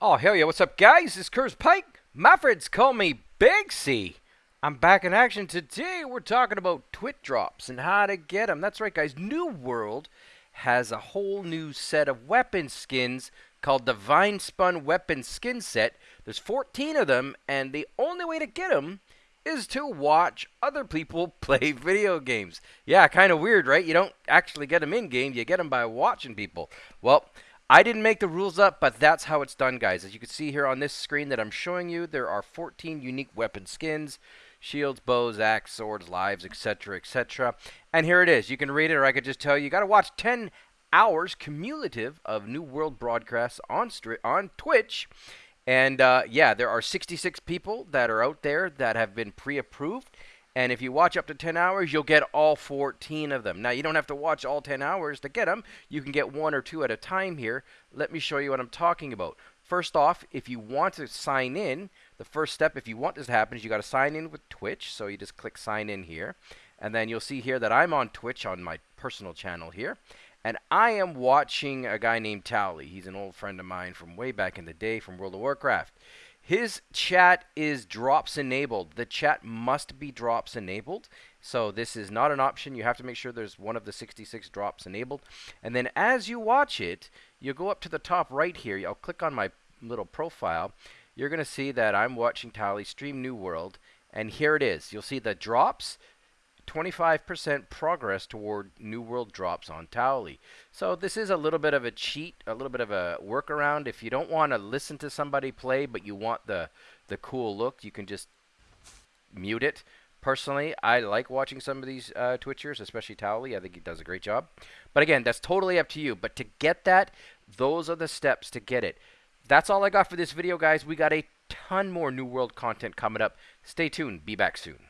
Oh, hell yeah. What's up, guys? It's Curse Pike. My friends call me Big C. I'm back in action today. We're talking about Twitch drops and how to get them. That's right, guys. New World has a whole new set of weapon skins called the Vine Spun Weapon Skin Set. There's 14 of them, and the only way to get them is to watch other people play video games. Yeah, kind of weird, right? You don't actually get them in game, you get them by watching people. Well, I didn't make the rules up, but that's how it's done, guys. As you can see here on this screen that I'm showing you, there are 14 unique weapon skins. Shields, bows, axe, swords, lives, etc., etc. And here it is. You can read it, or I could just tell you. You got to watch 10 hours cumulative of New World broadcasts on on Twitch. And uh, yeah, there are 66 people that are out there that have been pre-approved. And if you watch up to 10 hours, you'll get all 14 of them. Now, you don't have to watch all 10 hours to get them. You can get one or two at a time here. Let me show you what I'm talking about. First off, if you want to sign in, the first step, if you want this to happen, is you got to sign in with Twitch. So you just click sign in here. And then you'll see here that I'm on Twitch on my personal channel here. And I am watching a guy named Towelie. He's an old friend of mine from way back in the day from World of Warcraft. His chat is drops enabled. The chat must be drops enabled. So this is not an option. You have to make sure there's one of the 66 drops enabled. And then as you watch it, you go up to the top right here. I'll click on my little profile. You're going to see that I'm watching Towelie stream New World. And here it is. You'll see the drops. 25% progress toward New World drops on Towelie. So this is a little bit of a cheat, a little bit of a workaround. If you don't want to listen to somebody play, but you want the, the cool look, you can just mute it. Personally, I like watching some of these uh, Twitchers, especially Towelie. I think he does a great job. But again, that's totally up to you. But to get that, those are the steps to get it. That's all I got for this video, guys. We got a ton more New World content coming up. Stay tuned. Be back soon.